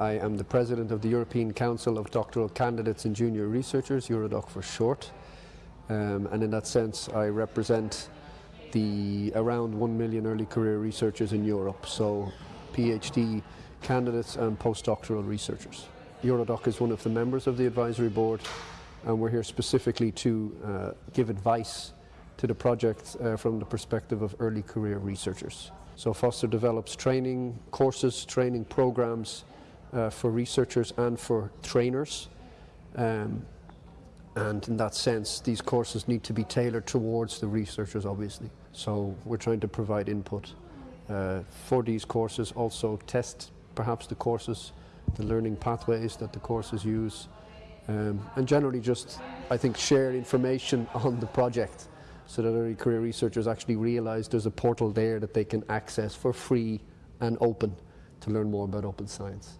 I am the president of the European Council of Doctoral Candidates and Junior Researchers, Eurodoc for short. Um, and in that sense, I represent the around 1 million early career researchers in Europe, so PhD candidates and postdoctoral researchers. Eurodoc is one of the members of the advisory board and we're here specifically to uh, give advice to the project uh, from the perspective of early career researchers. So Foster develops training courses, training programs uh, for researchers and for trainers. Um, and in that sense, these courses need to be tailored towards the researchers, obviously. So we're trying to provide input uh, for these courses, also test perhaps the courses, the learning pathways that the courses use, um, and generally just, I think, share information on the project so that early career researchers actually realise there's a portal there that they can access for free and open to learn more about open science.